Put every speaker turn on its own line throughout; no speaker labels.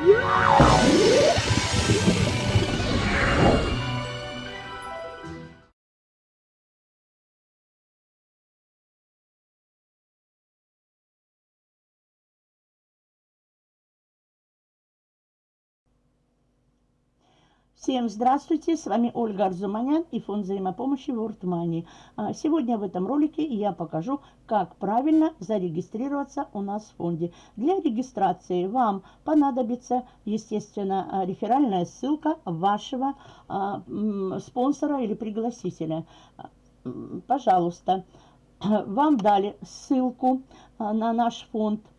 Yeah! Всем здравствуйте, с вами Ольга Арзуманян и фонд взаимопомощи World Money. А, сегодня в этом ролике я покажу, как правильно зарегистрироваться у нас в фонде. Для регистрации вам понадобится, естественно, а, реферальная ссылка вашего а, спонсора или пригласителя. Пожалуйста, вам дали ссылку на наш фонд –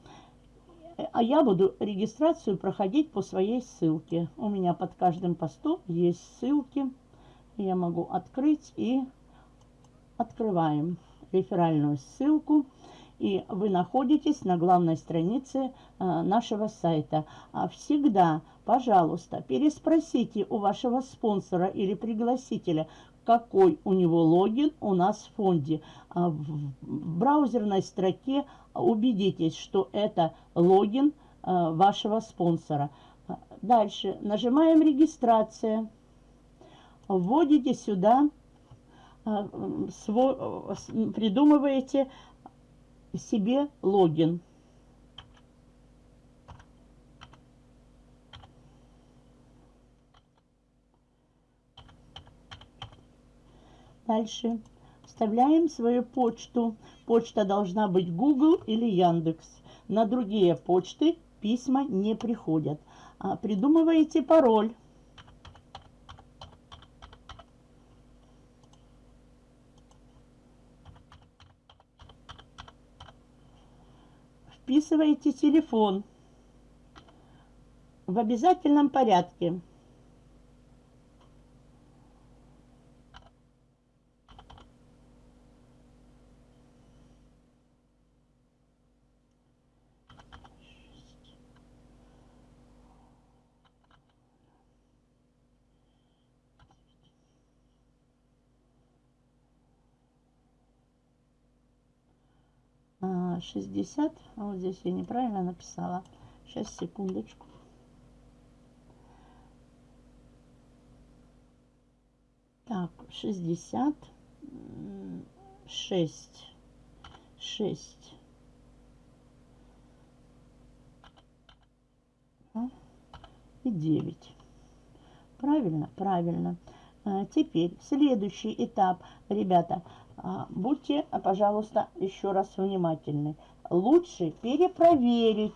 а я буду регистрацию проходить по своей ссылке. У меня под каждым постом есть ссылки. Я могу открыть и открываем реферальную ссылку. И вы находитесь на главной странице э, нашего сайта. А всегда, пожалуйста, переспросите у вашего спонсора или пригласителя, какой у него логин у нас в фонде. А в браузерной строке убедитесь, что это логин э, вашего спонсора. Дальше нажимаем «Регистрация». Вводите сюда, э, придумываете себе логин. Дальше вставляем свою почту. Почта должна быть Google или Яндекс. На другие почты письма не приходят. А придумываете пароль. Вписываете телефон в обязательном порядке. 60. А вот здесь я неправильно написала. Сейчас, секундочку. Так, 60. 6. 6. И 9. Правильно? Правильно. А, теперь следующий этап, ребята, а, будьте, пожалуйста, еще раз внимательны. Лучше перепроверить.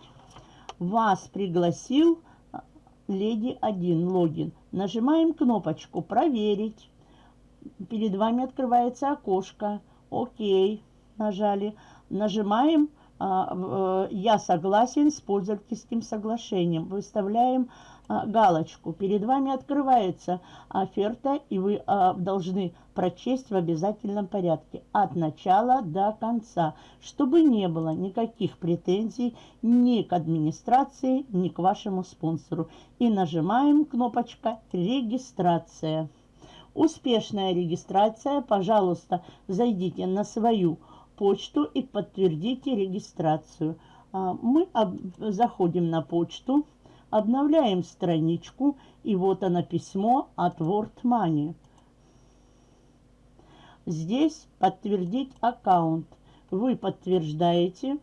Вас пригласил а, леди 1 логин. Нажимаем кнопочку «Проверить». Перед вами открывается окошко. «Окей». Нажали. Нажимаем э, «Я согласен с пользовательским соглашением». Выставляем а, галочку. Перед вами открывается оферта, и вы а, должны прочесть в обязательном порядке от начала до конца, чтобы не было никаких претензий ни к администрации, ни к вашему спонсору. И нажимаем кнопочка «Регистрация». Успешная регистрация. Пожалуйста, зайдите на свою почту и подтвердите регистрацию. А, мы заходим на почту. Обновляем страничку, и вот оно письмо от World Money. Здесь подтвердить аккаунт. Вы подтверждаете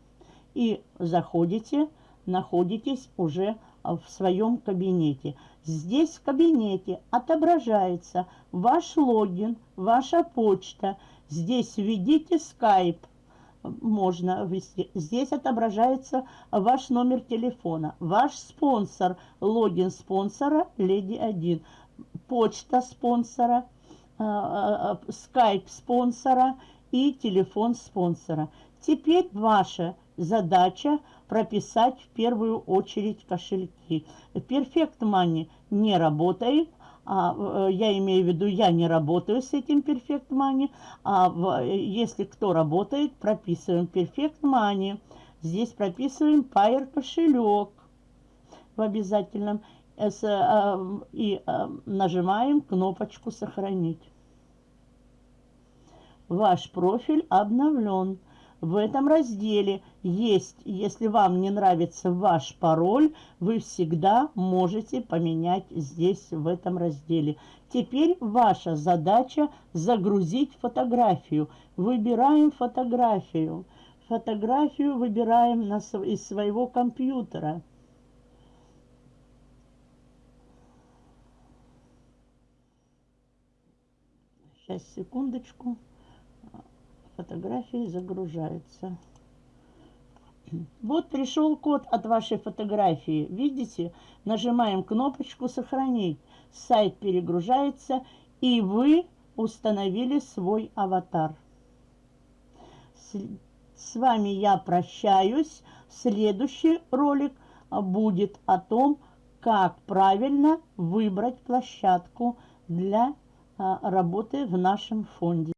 и заходите, находитесь уже в своем кабинете. Здесь в кабинете отображается ваш логин, ваша почта. Здесь введите Skype можно ввести. Здесь отображается ваш номер телефона, ваш спонсор, логин спонсора Леди 1, почта спонсора, скайп спонсора и телефон спонсора. Теперь ваша задача прописать в первую очередь кошельки. Perfect Money не работает, а, э, я имею в виду, я не работаю с этим Perfect Money, а если кто работает, прописываем Perfect Money. Здесь прописываем Pair кошелек в обязательном э, и э, нажимаем кнопочку «Сохранить». Ваш профиль обновлен. В этом разделе есть, если вам не нравится ваш пароль, вы всегда можете поменять здесь, в этом разделе. Теперь ваша задача загрузить фотографию. Выбираем фотографию. Фотографию выбираем на, из своего компьютера. Сейчас, секундочку фотографии загружается. Вот пришел код от вашей фотографии. Видите? Нажимаем кнопочку «Сохранить». Сайт перегружается, и вы установили свой аватар. С, с вами я прощаюсь. Следующий ролик будет о том, как правильно выбрать площадку для а, работы в нашем фонде.